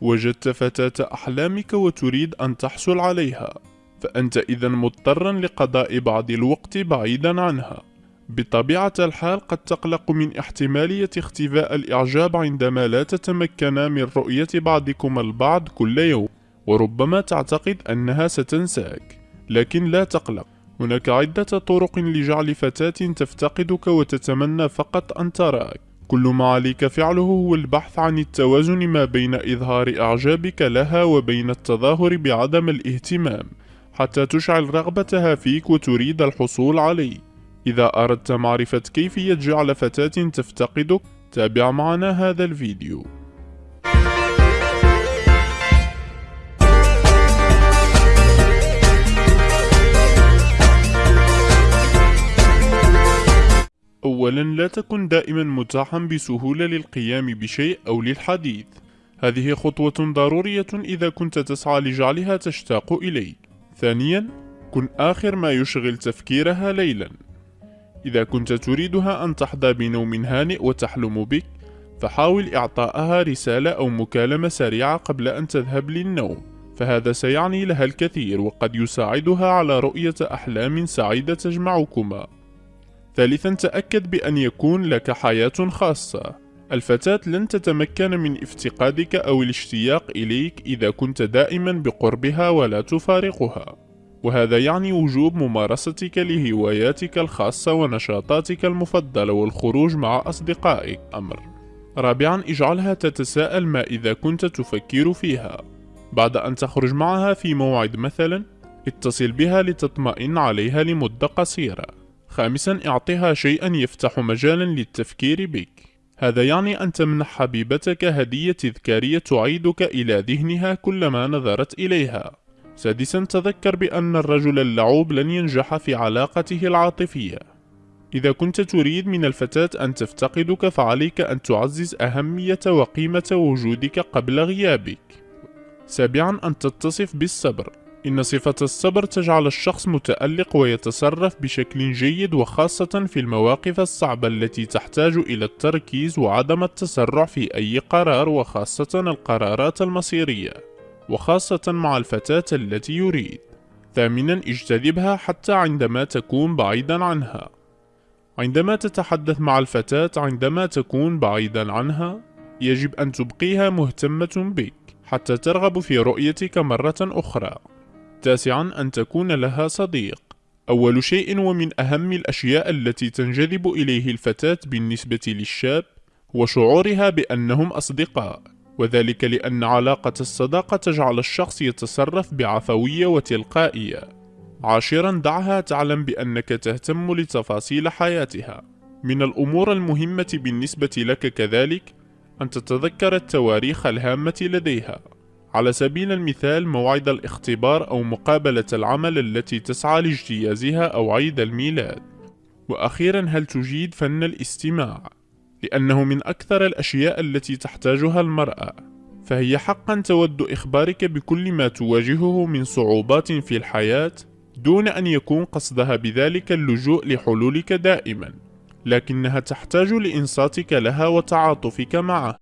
وجدت فتاة أحلامك وتريد أن تحصل عليها فأنت إذا مضطرا لقضاء بعض الوقت بعيدا عنها. بطبيعة الحال قد تقلق من احتمالية اختفاء الإعجاب عندما لا تتمكن من رؤية بعضكما البعض كل يوم وربما تعتقد أنها ستنساك. لكن لا تقلق هناك عدة طرق لجعل فتاة تفتقدك وتتمنى فقط أن تراك. كل ما عليك فعله هو البحث عن التوازن ما بين إظهار إعجابك لها وبين التظاهر بعدم الاهتمام حتى تشعل رغبتها فيك وتريد الحصول عليه. إذا أردت معرفة كيفية جعل فتاة تفتقدك تابع معنا هذا الفيديو. أولا لا تكن دائما متاحا بسهولة للقيام بشيء أو للحديث. هذه خطوة ضرورية إذا كنت تسعى لجعلها تشتاق إليك. ثانيا كن آخر ما يشغل تفكيرها ليلا. إذا كنت تريدها أن تحظى بنوم هانئ وتحلم بك فحاول إعطائها رسالة أو مكالمة سريعة قبل أن تذهب للنوم. فهذا سيعني لها الكثير وقد يساعدها على رؤية أحلام سعيدة تجمعكما. ثالثا تأكد بأن يكون لك حياة خاصة. الفتاة لن تتمكن من افتقادك أو الاشتياق إليك إذا كنت دائما بقربها ولا تفارقها. وهذا يعني وجوب ممارستك لهواياتك الخاصة ونشاطاتك المفضلة والخروج مع أصدقائك. أمر. رابعا اجعلها تتساءل ما إذا كنت تفكر فيها. بعد أن تخرج معها في موعد مثلا اتصل بها لتطمئن عليها لمدة قصيرة. خامسا اعطها شيئا يفتح مجالا للتفكير بك. هذا يعني أن تمنح حبيبتك هدية تذكارية تعيدك إلى ذهنها كلما نظرت إليها. سادسا تذكر بأن الرجل اللعوب لن ينجح في علاقته العاطفية. إذا كنت تريد من الفتاة أن تفتقدك فعليك أن تعزز أهمية وقيمة وجودك قبل غيابك. سابعا أن تتصف بالصبر. إن صفة الصبر تجعل الشخص متألق ويتصرف بشكل جيد وخاصة في المواقف الصعبة التي تحتاج إلى التركيز وعدم التسرع في أي قرار وخاصة القرارات المصيرية وخاصة مع الفتاة التي يريد. ثامنا اجتذبها حتى عندما تكون بعيدا عنها. عندما تتحدث مع الفتاة عندما تكون بعيدا عنها يجب أن تبقيها مهتمة بك حتى ترغب في رؤيتك مرة أخرى. تاسعا أن تكون لها صديق أول شيء ومن أهم الأشياء التي تنجذب إليه الفتاة بالنسبة للشاب هو شعورها بأنهم أصدقاء وذلك لأن علاقة الصداقة تجعل الشخص يتصرف بعفوية وتلقائية. عاشرا دعها تعلم بأنك تهتم لتفاصيل حياتها. من الأمور المهمة بالنسبة لك كذلك أن تتذكر التواريخ الهامة لديها. على سبيل المثال موعد الاختبار أو مقابلة العمل التي تسعى لاجتيازها أو عيد الميلاد. وأخيرا هل تجيد فن الاستماع؟ لأنه من أكثر الأشياء التي تحتاجها المرأة فهي حقا تود إخبارك بكل ما تواجهه من صعوبات في الحياة دون أن يكون قصدها بذلك اللجوء لحلولك دائما لكنها تحتاج لإنصاتك لها وتعاطفك معها